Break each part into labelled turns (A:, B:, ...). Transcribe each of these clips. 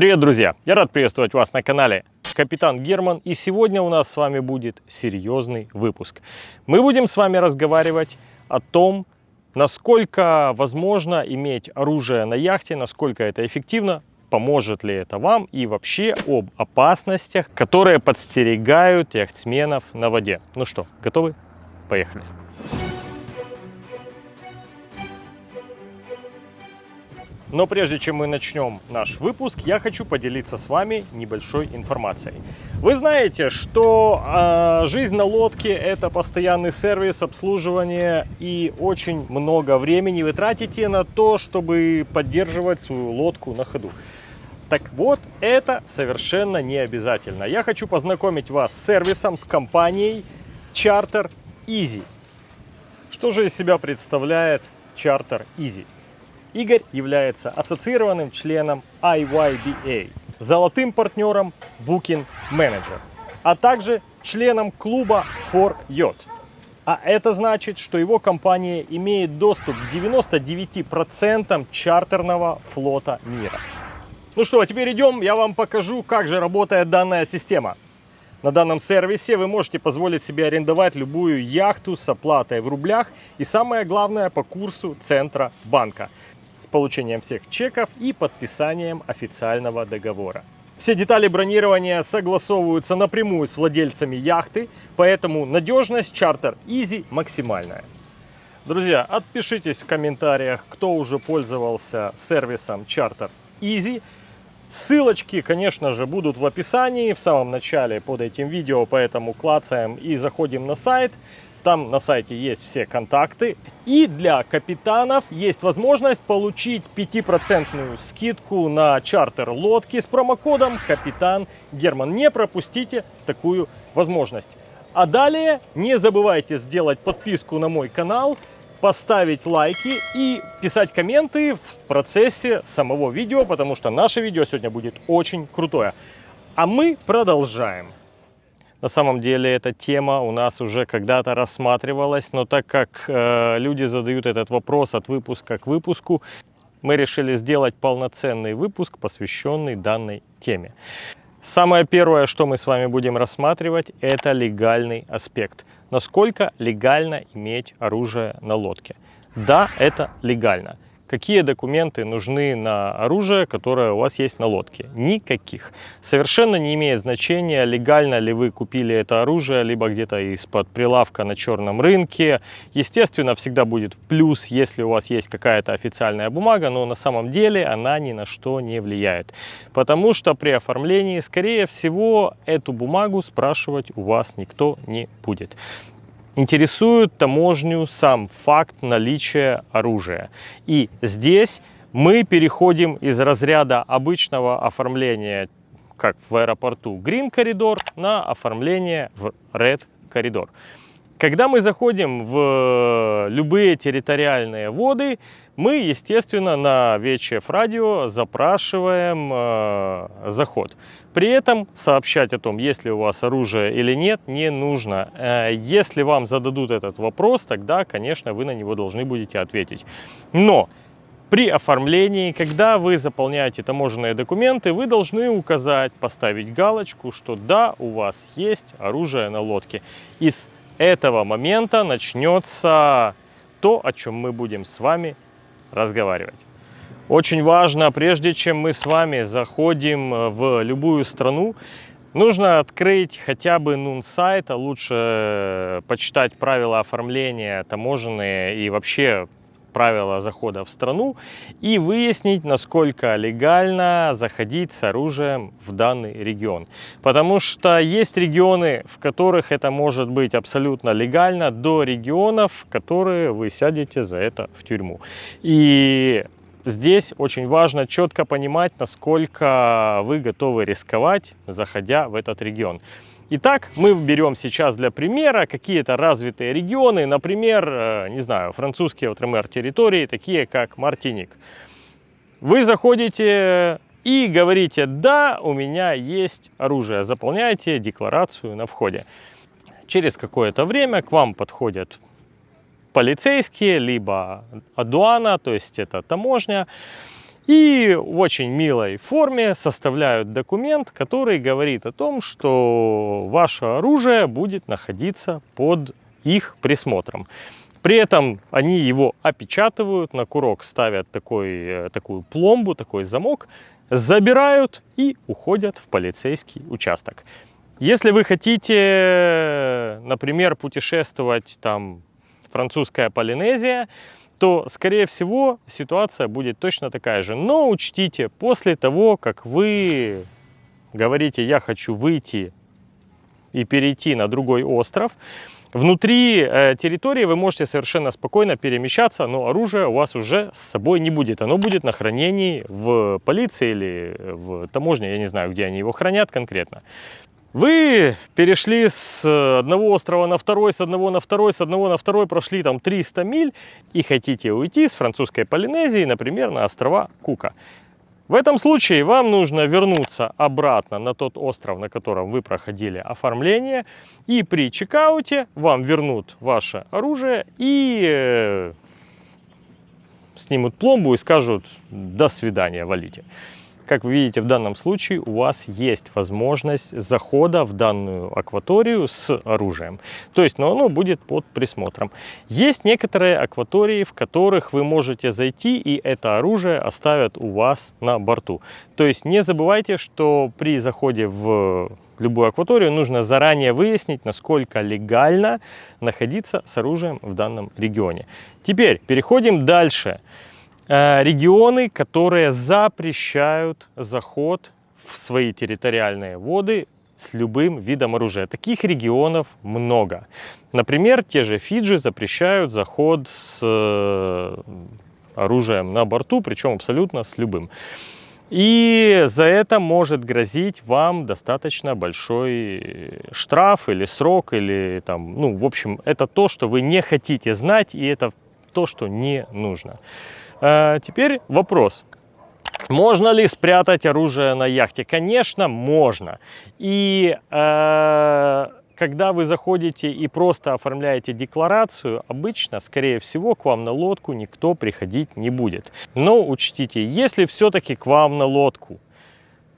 A: Привет, друзья! Я рад приветствовать вас на канале Капитан Герман. И сегодня у нас с вами будет серьезный выпуск. Мы будем с вами разговаривать о том, насколько возможно иметь оружие на яхте, насколько это эффективно, поможет ли это вам и вообще об опасностях, которые подстерегают яхтсменов на воде. Ну что, готовы? Поехали! Но прежде чем мы начнем наш выпуск, я хочу поделиться с вами небольшой информацией. Вы знаете, что э, жизнь на лодке это постоянный сервис, обслуживание и очень много времени вы тратите на то, чтобы поддерживать свою лодку на ходу. Так вот, это совершенно не обязательно. Я хочу познакомить вас с сервисом, с компанией Charter Easy. Что же из себя представляет Charter Easy? Игорь является ассоциированным членом IYBA, золотым партнером Booking Manager, а также членом клуба For Yacht. А это значит, что его компания имеет доступ к 99% чартерного флота мира. Ну что, а теперь идем, я вам покажу, как же работает данная система. На данном сервисе вы можете позволить себе арендовать любую яхту с оплатой в рублях и самое главное по курсу центра банка с получением всех чеков и подписанием официального договора. Все детали бронирования согласовываются напрямую с владельцами яхты, поэтому надежность Charter Easy максимальная. Друзья, отпишитесь в комментариях, кто уже пользовался сервисом Charter Easy. Ссылочки, конечно же, будут в описании в самом начале под этим видео, поэтому клацаем и заходим на сайт. Там на сайте есть все контакты. И для капитанов есть возможность получить 5% скидку на чартер лодки с промокодом Капитан Герман. Не пропустите такую возможность. А далее не забывайте сделать подписку на мой канал, поставить лайки и писать комменты в процессе самого видео, потому что наше видео сегодня будет очень крутое. А мы продолжаем. На самом деле эта тема у нас уже когда-то рассматривалась, но так как э, люди задают этот вопрос от выпуска к выпуску, мы решили сделать полноценный выпуск, посвященный данной теме. Самое первое, что мы с вами будем рассматривать, это легальный аспект. Насколько легально иметь оружие на лодке? Да, это легально. Какие документы нужны на оружие, которое у вас есть на лодке? Никаких. Совершенно не имеет значения, легально ли вы купили это оружие, либо где-то из-под прилавка на черном рынке. Естественно, всегда будет плюс, если у вас есть какая-то официальная бумага, но на самом деле она ни на что не влияет. Потому что при оформлении, скорее всего, эту бумагу спрашивать у вас никто не будет. Интересует таможню сам факт наличия оружия. И здесь мы переходим из разряда обычного оформления, как в аэропорту Green коридор, на оформление в Red коридор. Когда мы заходим в любые территориальные воды, мы, естественно, на VHF радио запрашиваем э, заход. При этом сообщать о том, есть ли у вас оружие или нет, не нужно. Э, если вам зададут этот вопрос, тогда, конечно, вы на него должны будете ответить. Но при оформлении, когда вы заполняете таможенные документы, вы должны указать, поставить галочку, что да, у вас есть оружие на лодке. И с этого момента начнется то, о чем мы будем с вами разговаривать. Очень важно, прежде чем мы с вами заходим э, в любую страну, нужно открыть хотя бы нун сайт, а лучше э, почитать правила оформления таможенные и вообще правила захода в страну и выяснить, насколько легально заходить с оружием в данный регион. Потому что есть регионы, в которых это может быть абсолютно легально, до регионов, в которые вы сядете за это в тюрьму. И здесь очень важно четко понимать, насколько вы готовы рисковать, заходя в этот регион. Итак, мы берем сейчас для примера какие-то развитые регионы, например, э, не знаю, французские ОТРМР территории, такие как Мартиник. Вы заходите и говорите, да, у меня есть оружие, заполняйте декларацию на входе. Через какое-то время к вам подходят полицейские, либо адуана, то есть это таможня, и в очень милой форме составляют документ, который говорит о том, что ваше оружие будет находиться под их присмотром. При этом они его опечатывают, на курок ставят такой, э, такую пломбу, такой замок, забирают и уходят в полицейский участок. Если вы хотите, например, путешествовать там французская Полинезия, то, скорее всего, ситуация будет точно такая же. Но учтите, после того, как вы говорите, я хочу выйти и перейти на другой остров, Внутри э, территории вы можете совершенно спокойно перемещаться, но оружие у вас уже с собой не будет. Оно будет на хранении в полиции или в таможне, я не знаю, где они его хранят конкретно. Вы перешли с одного острова на второй, с одного на второй, с одного на второй, прошли там 300 миль и хотите уйти с французской Полинезии, например, на острова Кука. В этом случае вам нужно вернуться обратно на тот остров, на котором вы проходили оформление. И при чекауте вам вернут ваше оружие и э, снимут пломбу и скажут «до свидания, валите». Как вы видите, в данном случае у вас есть возможность захода в данную акваторию с оружием. То есть, но оно будет под присмотром. Есть некоторые акватории, в которых вы можете зайти и это оружие оставят у вас на борту. То есть не забывайте, что при заходе в любую акваторию нужно заранее выяснить, насколько легально находиться с оружием в данном регионе. Теперь переходим дальше. Э, регионы, которые запрещают заход в свои территориальные воды с любым видом оружия. Таких регионов много. Например, те же Фиджи запрещают заход с э, оружием на борту, причем абсолютно с любым. И за это может грозить вам достаточно большой штраф или срок, или там, ну, в общем, это то, что вы не хотите знать, и это то, что не нужно. А, теперь вопрос. Можно ли спрятать оружие на яхте? Конечно, можно. И э, когда вы заходите и просто оформляете декларацию, обычно, скорее всего, к вам на лодку никто приходить не будет. Но учтите, если все-таки к вам на лодку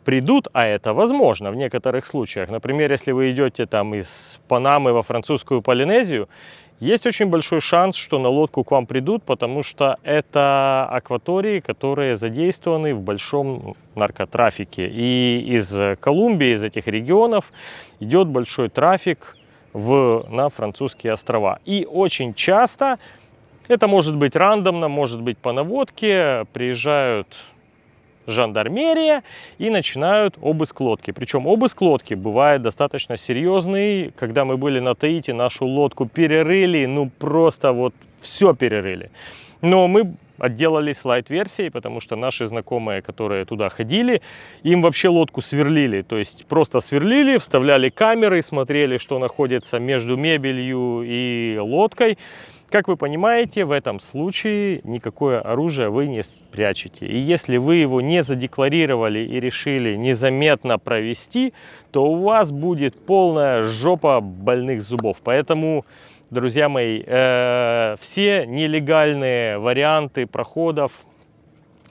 A: придут, а это возможно в некоторых случаях, например, если вы идете там из Панамы во французскую Полинезию, есть очень большой шанс, что на лодку к вам придут, потому что это акватории, которые задействованы в большом наркотрафике. И из Колумбии, из этих регионов идет большой трафик в, на французские острова. И очень часто, это может быть рандомно, может быть по наводке, приезжают жандармерия и начинают обыск лодки. Причем обыск лодки бывает достаточно серьезный. Когда мы были на Таити, нашу лодку перерыли, ну просто вот все перерыли. Но мы отделались лайт-версией, потому что наши знакомые, которые туда ходили, им вообще лодку сверлили. То есть просто сверлили, вставляли камеры, смотрели, что находится между мебелью и лодкой. Как вы понимаете, в этом случае никакое оружие вы не спрячете. И если вы его не задекларировали и решили незаметно провести, то у вас будет полная жопа больных зубов. Поэтому, друзья мои, э, все нелегальные варианты проходов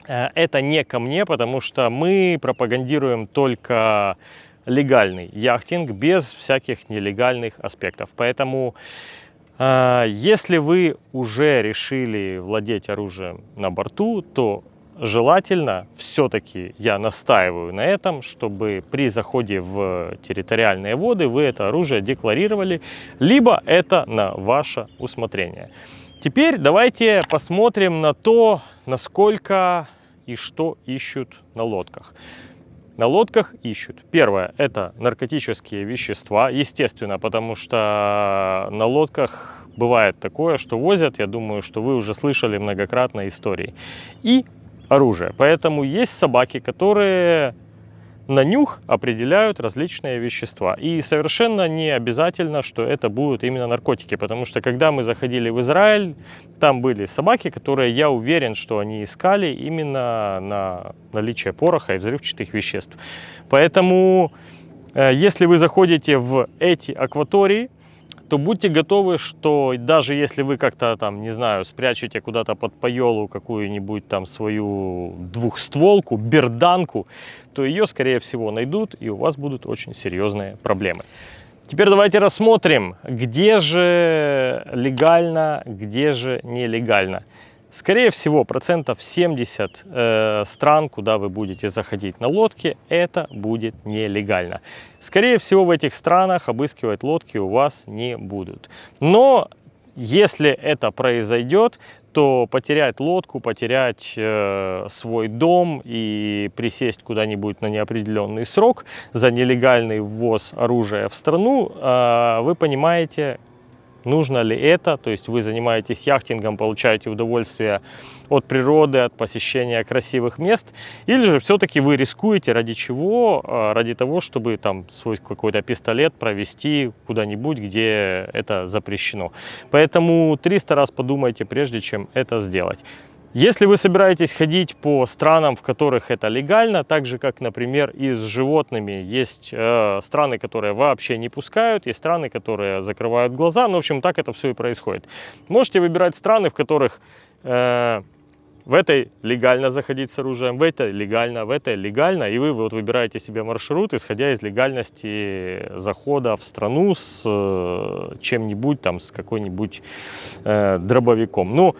A: э, это не ко мне, потому что мы пропагандируем только легальный яхтинг без всяких нелегальных аспектов. Поэтому если вы уже решили владеть оружием на борту, то желательно, все-таки я настаиваю на этом, чтобы при заходе в территориальные воды вы это оружие декларировали, либо это на ваше усмотрение. Теперь давайте посмотрим на то, насколько и что ищут на лодках. На лодках ищут. Первое – это наркотические вещества, естественно, потому что на лодках бывает такое, что возят, я думаю, что вы уже слышали многократно истории. И оружие. Поэтому есть собаки, которые на нюх определяют различные вещества. И совершенно не обязательно, что это будут именно наркотики, потому что когда мы заходили в Израиль, там были собаки, которые, я уверен, что они искали именно на наличие пороха и взрывчатых веществ. Поэтому, э, если вы заходите в эти акватории, то будьте готовы, что даже если вы как-то там, не знаю, спрячете куда-то под поелу какую-нибудь там свою двухстволку, берданку, то ее, скорее всего, найдут, и у вас будут очень серьезные проблемы. Теперь давайте рассмотрим, где же легально, где же нелегально. Скорее всего, процентов 70 э, стран, куда вы будете заходить на лодке, это будет нелегально. Скорее всего, в этих странах обыскивать лодки у вас не будут. Но если это произойдет, то потерять лодку, потерять э, свой дом и присесть куда-нибудь на неопределенный срок за нелегальный ввоз оружия в страну, э, вы понимаете, нужно ли это, то есть вы занимаетесь яхтингом, получаете удовольствие от природы, от посещения красивых мест, или же все-таки вы рискуете ради чего? А, ради того, чтобы там свой какой-то пистолет провести куда-нибудь, где это запрещено. Поэтому 300 раз подумайте, прежде чем это сделать. Если вы собираетесь ходить по странам, в которых это легально, так же как, например, и с животными, есть э, страны, которые вообще не пускают, есть страны, которые закрывают глаза, ну, в общем, так это все и происходит. Можете выбирать страны, в которых э, в этой легально заходить с оружием, в этой легально, в этой легально, и вы вот выбираете себе маршрут, исходя из легальности захода в страну с э, чем-нибудь, там, с какой-нибудь э, дробовиком. Ну,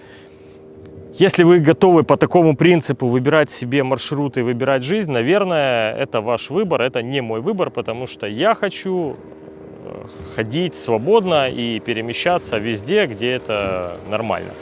A: если вы готовы по такому принципу выбирать себе маршруты, выбирать жизнь, наверное, это ваш выбор, это не мой выбор, потому что я хочу э, ходить свободно и перемещаться везде, где это нормально.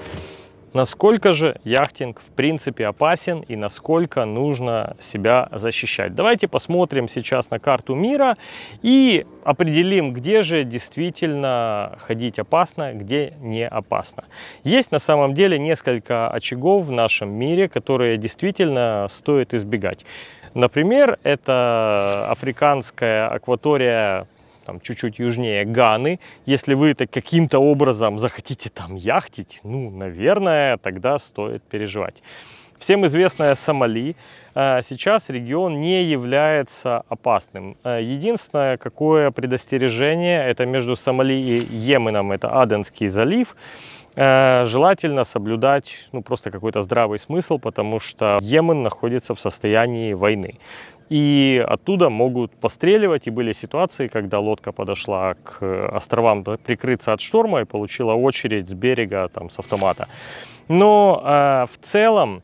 A: Насколько же яхтинг в принципе опасен и насколько нужно себя защищать? Давайте посмотрим сейчас на карту мира и определим, где же действительно ходить опасно, где не опасно. Есть на самом деле несколько очагов в нашем мире, которые действительно стоит избегать. Например, это африканская акватория там чуть-чуть южнее Ганы. Если вы это каким-то образом захотите там яхтить, ну, наверное, тогда стоит переживать. Всем известная Сомали. Э, сейчас регион не является опасным. Э, единственное, какое предостережение, это между Сомали и Йеменом, это Аденский залив. Э, желательно соблюдать ну, просто какой-то здравый смысл, потому что Йемен находится в состоянии войны и оттуда могут постреливать. И были ситуации, когда лодка подошла к островам прикрыться от шторма и получила очередь с берега там, с автомата. Но э, в целом,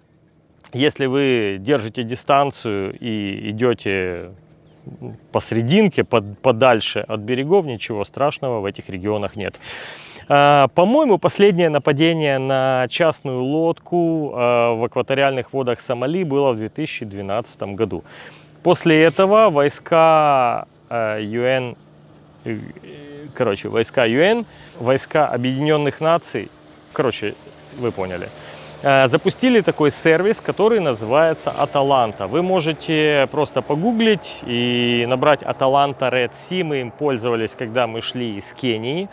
A: если вы держите дистанцию и идете посрединке, под, подальше от берегов, ничего страшного в этих регионах нет. А, по-моему, последнее нападение на частную лодку а, в акваториальных водах Сомали было в 2012 году. После этого войска ЮН, э, э, короче, войска ЮН, войска Объединенных Наций, короче, вы поняли, э, запустили такой сервис, который называется Аталанта. Вы можете просто погуглить и набрать Аталанта Red Sea. Мы им пользовались, когда мы шли из Кении.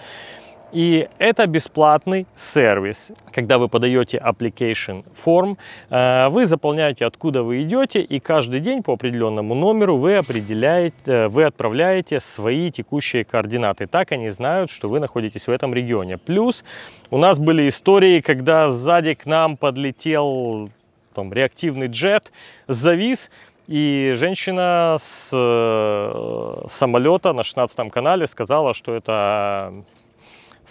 A: И это бесплатный сервис. Когда вы подаете application form, э, вы заполняете, откуда вы идете, и каждый день по определенному номеру вы определяете, э, вы отправляете свои текущие координаты. Так они знают, что вы находитесь в этом регионе. Плюс у нас были истории, когда сзади к нам подлетел там, реактивный джет, завис, и женщина с э, самолета на 16 канале сказала, что это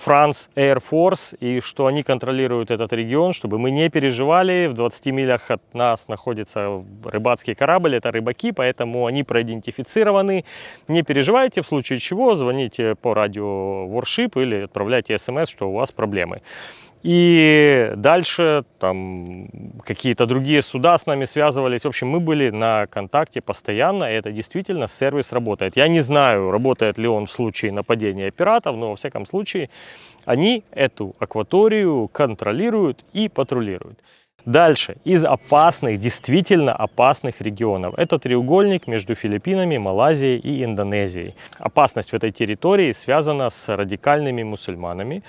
A: France Air Force и что они контролируют этот регион, чтобы мы не переживали. В 20 милях от нас находится рыбацкий корабль, это рыбаки, поэтому они проидентифицированы. Не переживайте, в случае чего звоните по радио Warship или отправляйте смс, что у вас проблемы. И дальше там какие-то другие суда с нами связывались. В общем, мы были на контакте постоянно, и это действительно сервис работает. Я не знаю, работает ли он в случае нападения пиратов, но во всяком случае они эту акваторию контролируют и патрулируют. Дальше, из опасных, действительно опасных регионов. Это треугольник между Филиппинами, Малайзией и Индонезией. Опасность в этой территории связана с радикальными мусульманами,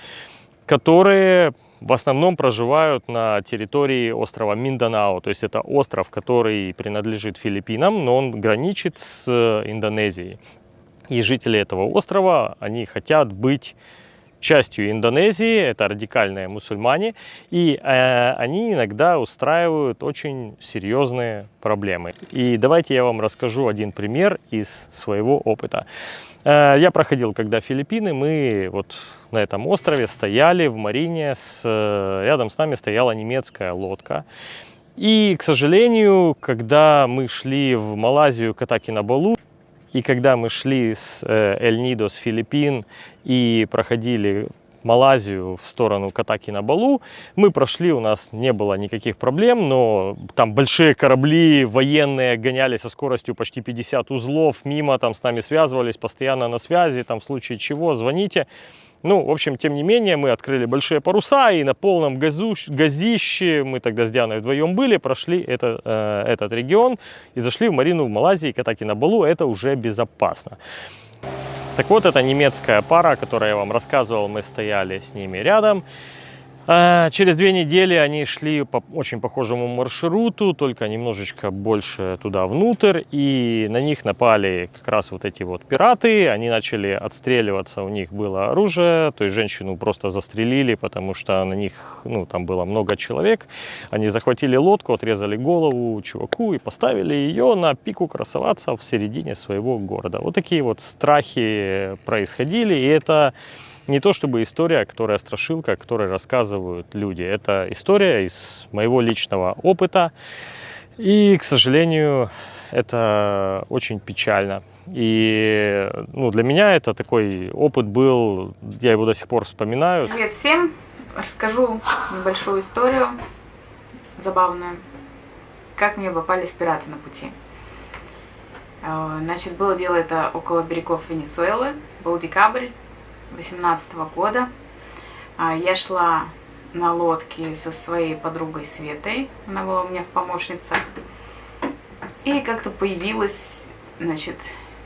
A: которые в основном проживают на территории острова Минданао. То есть это остров, который принадлежит Филиппинам, но он граничит с Индонезией. И жители этого острова, они хотят быть частью Индонезии, это радикальные мусульмане, и э, они иногда устраивают очень серьезные проблемы. И давайте я вам расскажу один пример из своего опыта. Э, я проходил, когда Филиппины, мы вот на этом острове стояли в марине, с, э, рядом с нами стояла немецкая лодка. И, к сожалению, когда мы шли в Малайзию катаки на Балу, и когда мы шли с э, Эль-Нидо, с Филиппин, и проходили Малайзию в сторону Катаки на Балу. Мы прошли, у нас не было никаких проблем, но там большие корабли военные гоняли со скоростью почти 50 узлов мимо, там с нами связывались, постоянно на связи, там в случае чего звоните. Ну, в общем, тем не менее, мы открыли большие паруса и на полном газу, газище, мы тогда с Дианой вдвоем были, прошли это, э, этот регион и зашли в марину в Малайзии, Катаки на Балу, это уже безопасно. Так вот, это немецкая пара, о которой я вам рассказывал, мы стояли с ними рядом. А, через две недели они шли по очень похожему маршруту, только немножечко больше туда внутрь, и на них напали как раз вот эти вот пираты, они начали отстреливаться, у них было оружие, то есть женщину просто застрелили, потому что на них, ну, там было много человек, они захватили лодку, отрезали голову чуваку и поставили ее на пику красоваться в середине своего города. Вот такие вот страхи происходили, и это не то чтобы история, которая страшилка, которой рассказывают люди. Это история из моего личного опыта. И, к сожалению, это очень печально. И ну, для меня это такой опыт был, я его до сих пор вспоминаю.
B: Привет всем! Расскажу небольшую историю, забавную, как мне попались пираты на пути. Э, значит, было дело это около берегов Венесуэлы, был декабрь, 2018 года. А, я шла на лодке со своей подругой Светой, она была у меня в помощницах. И как-то появилась, значит,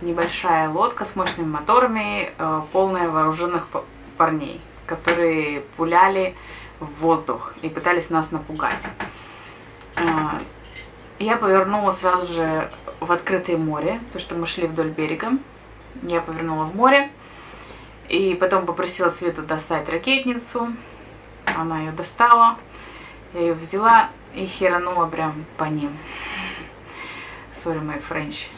B: небольшая лодка с мощными моторами, э, полная вооруженных парней, которые пуляли в воздух и пытались нас напугать. А, я повернула сразу же в открытое море, потому что мы шли вдоль берега. Я повернула в море, и потом попросила Свету достать ракетницу. Она ее достала. Я ее взяла и херанула прям по ним. Sorry, my French.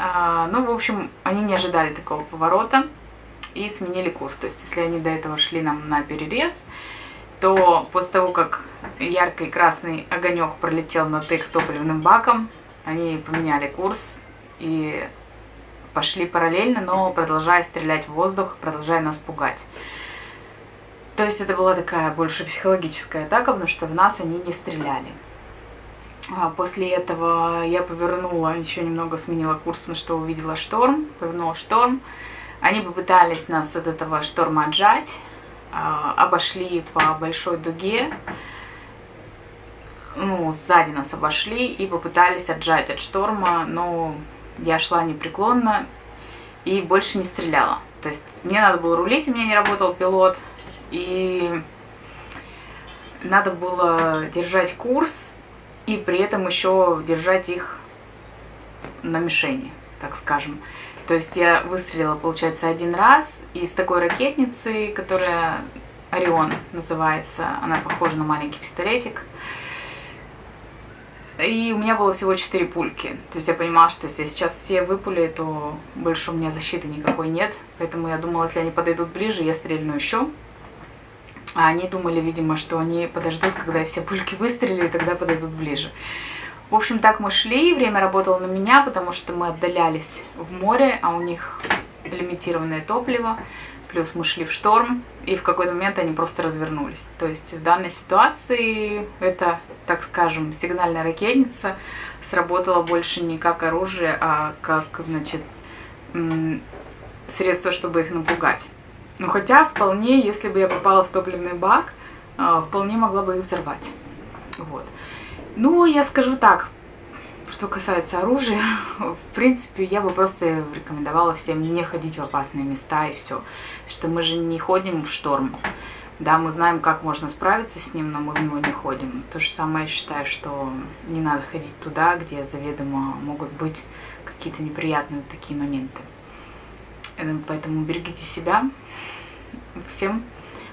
B: А, ну, в общем, они не ожидали такого поворота и сменили курс. То есть, если они до этого шли нам на перерез, то после того, как яркий красный огонек пролетел над их топливным баком, они поменяли курс и пошли параллельно, но продолжая стрелять в воздух, продолжая нас пугать. То есть это была такая больше психологическая атака, потому что в нас они не стреляли. А после этого я повернула, еще немного сменила курс, потому что увидела шторм, повернула шторм. Они попытались нас от этого шторма отжать, а, обошли по большой дуге, ну, сзади нас обошли и попытались отжать от шторма, но я шла непреклонно и больше не стреляла. То есть мне надо было рулить, у меня не работал пилот, и надо было держать курс и при этом еще держать их на мишени, так скажем. То есть я выстрелила, получается, один раз из такой ракетницы, которая Орион называется, она похожа на маленький пистолетик. И у меня было всего 4 пульки. То есть я понимала, что если я сейчас все выпули, то больше у меня защиты никакой нет. Поэтому я думала, если они подойдут ближе, я стрельну еще. А они думали, видимо, что они подождут, когда все пульки выстрелили, и тогда подойдут ближе. В общем, так мы шли, время работало на меня, потому что мы отдалялись в море, а у них лимитированное топливо плюс мы шли в шторм, и в какой-то момент они просто развернулись. То есть в данной ситуации это, так скажем, сигнальная ракетница сработала больше не как оружие, а как, значит, средство, чтобы их напугать. Ну хотя вполне, если бы я попала в топливный бак, а, вполне могла бы их взорвать. Вот. Ну, я скажу так, что касается оружия, в принципе, я бы просто рекомендовала всем не ходить в опасные места и все. Что мы же не ходим в шторм. Да, мы знаем, как можно справиться с ним, но мы в него не ходим. То же самое я считаю, что не надо ходить туда, где заведомо могут быть какие-то неприятные такие моменты. Э, поэтому берегите себя. Всем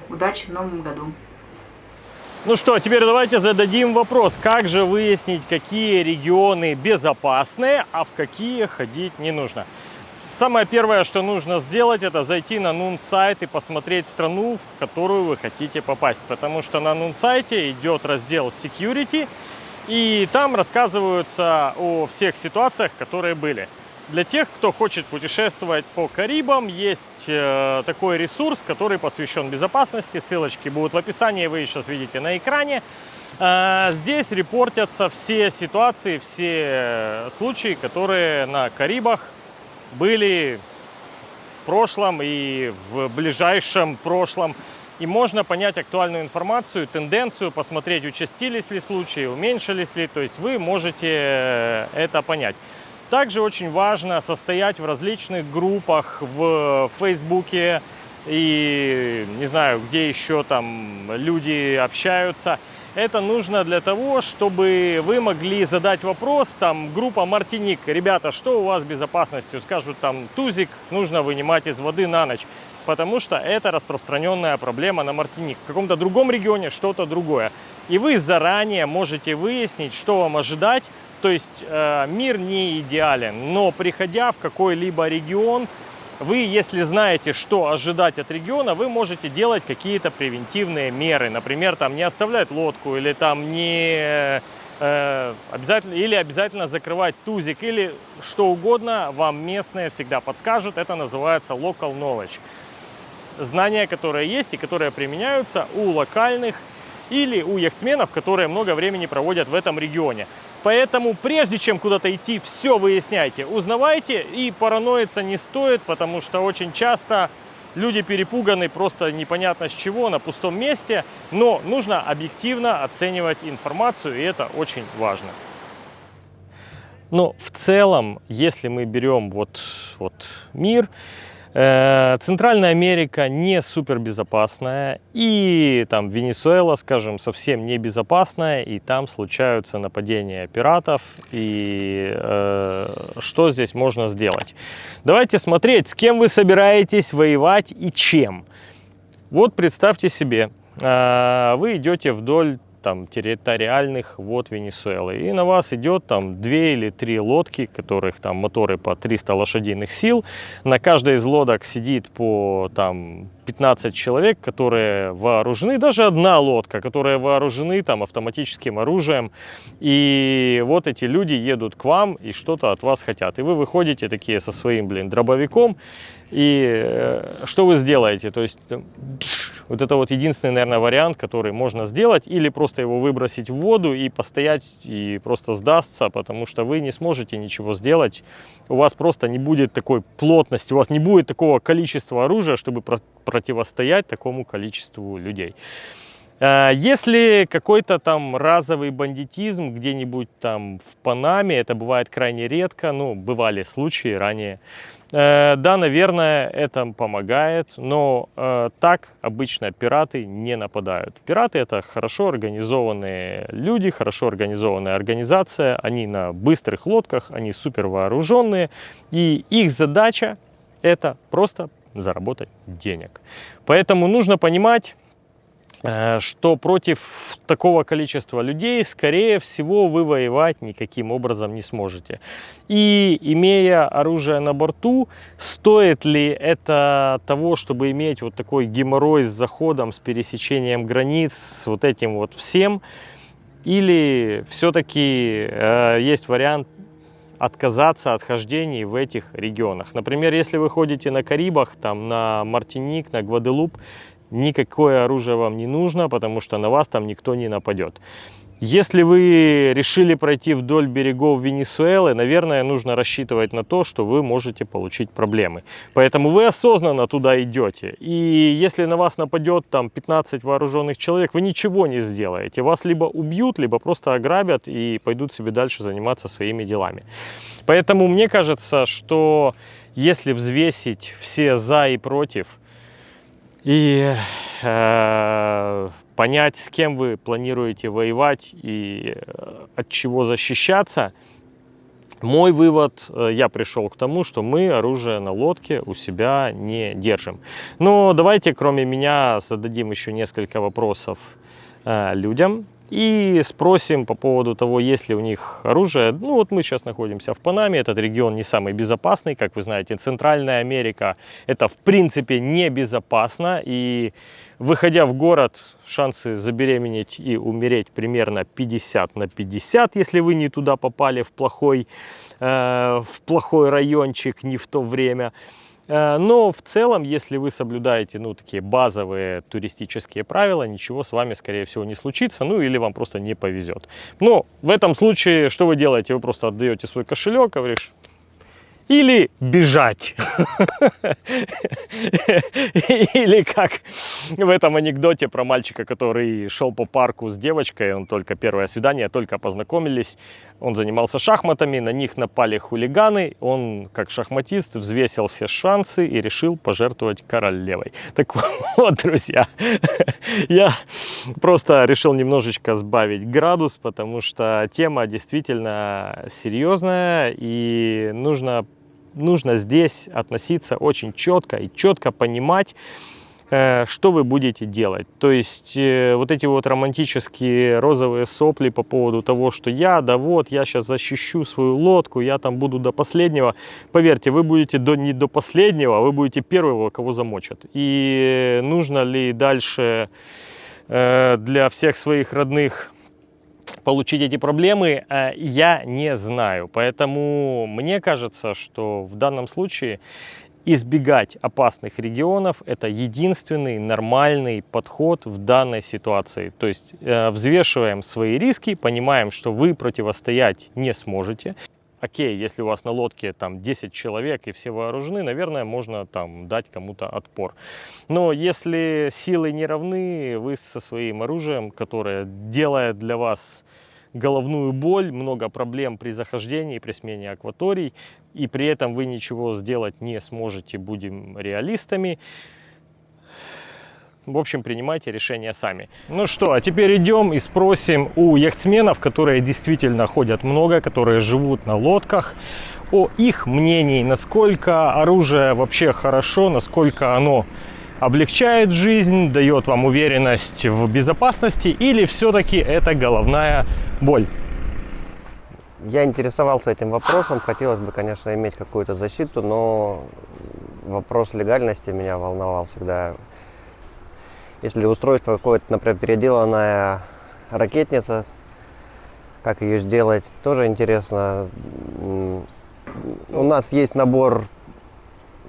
B: Удачи в новом году!
A: Ну что, теперь давайте зададим вопрос, как же выяснить, какие регионы безопасные, а в какие ходить не нужно. Самое первое, что нужно сделать, это зайти на Нун сайт и посмотреть страну, в которую вы хотите попасть. Потому что на Нун сайте идет раздел Security, и там рассказываются о всех ситуациях, которые были. Для тех, кто хочет путешествовать по Карибам, есть э, такой ресурс, который посвящен безопасности. Ссылочки будут в описании, вы сейчас видите на экране. Э, здесь репортятся все ситуации, все случаи, которые на Карибах были в прошлом и в ближайшем прошлом. И можно понять актуальную информацию, тенденцию, посмотреть, участились ли случаи, уменьшились ли. То есть вы можете э, это понять. Также очень важно состоять в различных группах в Фейсбуке и не знаю, где еще там люди общаются. Это нужно для того, чтобы вы могли задать вопрос, там, группа Мартиник, ребята, что у вас с безопасностью? Скажут, там, тузик нужно вынимать из воды на ночь, потому что это распространенная проблема на Мартиник. В каком-то другом регионе что-то другое. И вы заранее можете выяснить, что вам ожидать, то есть э, мир не идеален, но приходя в какой-либо регион, вы, если знаете, что ожидать от региона, вы можете делать какие-то превентивные меры. Например, там не оставлять лодку или там не э, обязательно или обязательно закрывать тузик или что угодно вам местные всегда подскажут. Это называется local knowledge. Знания, которые есть и которые применяются у локальных или у яхтсменов, которые много времени проводят в этом регионе. Поэтому прежде чем куда-то идти, все выясняйте, узнавайте и параноиться не стоит, потому что очень часто люди перепуганы просто непонятно с чего, на пустом месте, но нужно объективно оценивать информацию, и это очень важно. Но в целом, если мы берем вот, вот мир, Центральная Америка не супер безопасная, и там Венесуэла, скажем, совсем не безопасная, и там случаются нападения пиратов, и э, что здесь можно сделать? Давайте смотреть, с кем вы собираетесь воевать и чем. Вот представьте себе, э, вы идете вдоль там территориальных вод Венесуэлы. И на вас идет там две или три лодки, которых там моторы по 300 лошадиных сил. На каждой из лодок сидит по там 15 человек, которые вооружены, даже одна лодка, которые вооружены там автоматическим оружием. И вот эти люди едут к вам и что-то от вас хотят. И вы выходите такие со своим, блин, дробовиком. И э, что вы сделаете? То есть вот это вот единственный, наверное, вариант, который можно сделать. Или просто его выбросить в воду и постоять и просто сдастся, потому что вы не сможете ничего сделать. У вас просто не будет такой плотности, у вас не будет такого количества оружия, чтобы противостоять такому количеству людей. Э, если какой-то там разовый бандитизм где-нибудь там в Панаме, это бывает крайне редко, ну, бывали случаи ранее, да, наверное, это помогает, но э, так обычно пираты не нападают. Пираты это хорошо организованные люди, хорошо организованная организация, они на быстрых лодках, они супер вооруженные, и их задача это просто заработать денег. Поэтому нужно понимать, Э, что против такого количества людей, скорее всего, вы воевать никаким образом не сможете. И имея оружие на борту, стоит ли это того, чтобы иметь вот такой геморрой с заходом, с пересечением границ, с вот этим вот всем, или все-таки э, есть вариант отказаться от хождений в этих регионах. Например, если вы ходите на Карибах, там на Мартиник, на Гваделуп, никакое оружие вам не нужно, потому что на вас там никто не нападет. Если вы решили пройти вдоль берегов Венесуэлы, наверное, нужно рассчитывать на то, что вы можете получить проблемы. Поэтому вы осознанно туда идете. И если на вас нападет там 15 вооруженных человек, вы ничего не сделаете. Вас либо убьют, либо просто ограбят и пойдут себе дальше заниматься своими делами. Поэтому мне кажется, что если взвесить все за и против – и э, понять, с кем вы планируете воевать и э, от чего защищаться, Мой вывод, э, я пришел к тому, что мы оружие на лодке у себя не держим. Но давайте, кроме меня, зададим еще несколько вопросов э, людям и спросим по поводу того, есть ли у них оружие. Ну вот мы сейчас находимся в Панаме, этот регион не самый безопасный, как вы знаете, Центральная Америка это в принципе небезопасно и выходя в город, шансы забеременеть и умереть примерно 50 на 50, если вы не туда попали в плохой, э, в плохой райончик, не в то время. Э, но в целом, если вы соблюдаете ну, такие базовые туристические правила, ничего с вами, скорее всего, не случится, ну или вам просто не повезет. Но в этом случае, что вы делаете? Вы просто отдаете свой кошелек, говоришь, или бежать. Или как в этом анекдоте про мальчика, который шел по парку с девочкой, он только первое свидание, только познакомились, он занимался шахматами, на них напали хулиганы, он, как шахматист, взвесил все шансы и решил пожертвовать королевой. Так вот, друзья, я просто решил немножечко сбавить градус, потому что тема действительно серьезная и нужно нужно здесь относиться очень четко и четко понимать, э, что вы будете делать. То есть э, вот эти вот романтические розовые сопли по поводу того, что я, да вот, я сейчас защищу свою лодку, я там буду до последнего. Поверьте, вы будете до, не до последнего, вы будете первого, кого замочат. И нужно ли дальше э, для всех своих родных получить эти проблемы, э, я не знаю. Поэтому мне кажется, что в данном случае избегать опасных регионов – это единственный нормальный подход в данной ситуации. То есть э, взвешиваем свои риски, понимаем, что вы противостоять не сможете окей, если у вас на лодке там 10 человек и все вооружены, наверное, можно там дать кому-то отпор. Но если силы не равны, вы со своим оружием, которое делает для вас головную боль, много проблем при захождении, при смене акваторий, и при этом вы ничего сделать не сможете, будем реалистами, в общем, принимайте решения сами. Ну что, а теперь идем и спросим у яхтсменов, которые действительно ходят много, которые живут на лодках, о их мнении, насколько оружие вообще хорошо, насколько оно облегчает жизнь, дает вам уверенность в безопасности или все-таки это головная боль?
C: Я интересовался этим вопросом, хотелось бы, конечно, иметь какую-то защиту, но вопрос легальности меня волновал всегда. Если устройство какое-то, например, переделанная ракетница, как ее сделать, тоже интересно. У нас есть набор,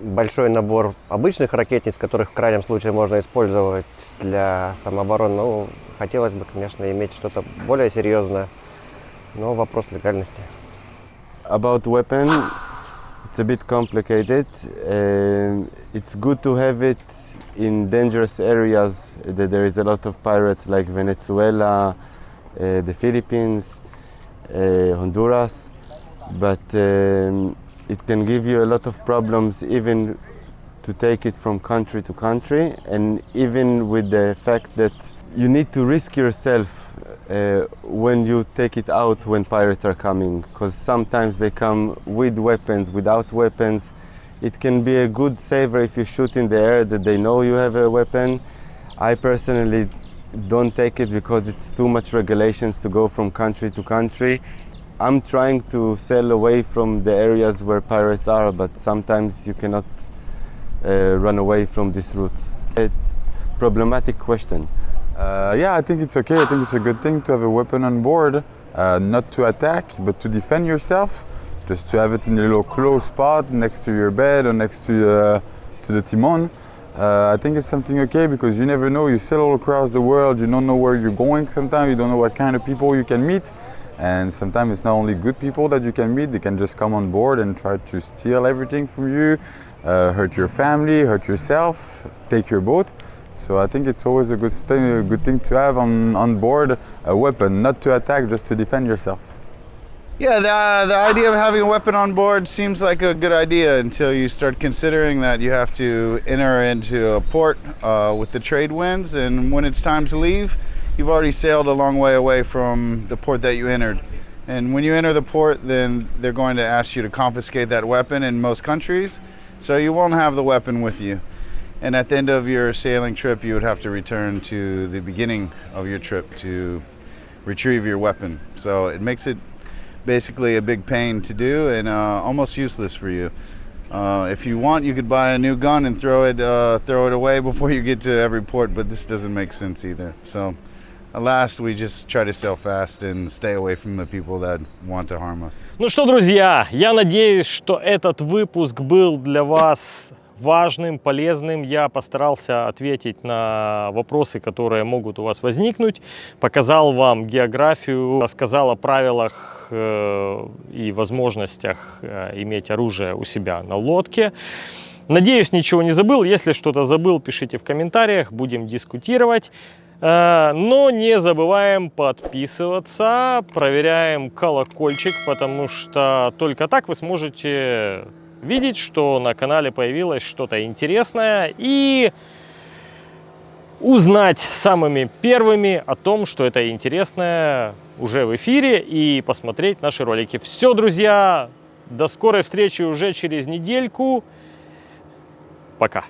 C: большой набор обычных ракетниц, которых в крайнем случае можно использовать для самообороны. Ну, хотелось бы, конечно, иметь что-то более серьезное, но вопрос легальности.
D: About weapon, it's a bit complicated. Uh, it's good to have it in dangerous areas that there is a lot of pirates like Venezuela, uh, the Philippines, uh, Honduras, but um, it can give you a lot of problems even to take it from country to country. And even with the fact that you need to risk yourself uh, when you take it out when pirates are coming. Because sometimes they come with weapons, without weapons, it can be a good saver if you shoot in the air that they know you have a weapon. I personally don't take it because it's too much regulations to go from country to country. I'm trying to sail away from the areas where pirates are, but sometimes you cannot uh, run away from these routes. A problematic question.
E: Uh, yeah, I think it's okay. I think it's a good thing to have a weapon on board, uh, not to attack, but to defend yourself just to have it in a little close spot next to your bed or next to, uh, to the timon. Uh, I think it's something okay because you never know. You sail all across the world. You don't know where you're going. Sometimes you don't know what kind of people you can meet, and sometimes it's not only good people that you can meet. They can just come on board and try to steal everything from you, uh, hurt your family, hurt yourself, take your boat. So I think it's always a good thing, a good thing to have on, on board a weapon, not to attack, just to defend yourself.
F: Yeah, the, the idea of having a weapon on board seems like a good idea until you start considering that you have to enter into a port uh, with the trade winds, and when it's time to leave, you've already sailed a long way away from the port that you entered. And when you enter the port, then they're going to ask you to confiscate that weapon in most countries. So you won't have the weapon with you. And at the end of your sailing trip, you would have to return to the beginning of your trip to retrieve your weapon. So it makes it basically a big pain to do and uh, almost useless for you. Uh, if you want, you could buy a new gun and throw it uh, throw it away before you get to every port, but this doesn't make sense either. So, alas, we just try to sail fast and stay away from the people that want to harm us.
A: Ну что, друзья, я надеюсь, что этот выпуск был для вас важным, полезным. Я постарался ответить на вопросы, которые могут у вас возникнуть. Показал вам географию, рассказал о правилах э, и возможностях э, иметь оружие у себя на лодке. Надеюсь, ничего не забыл. Если что-то забыл, пишите в комментариях, будем дискутировать. Э, Но не забываем подписываться, проверяем колокольчик, потому что только так вы сможете видеть, что на канале появилось что-то интересное и узнать самыми первыми о том, что это интересное уже в эфире и посмотреть наши ролики. Все, друзья, до скорой встречи уже через недельку. Пока.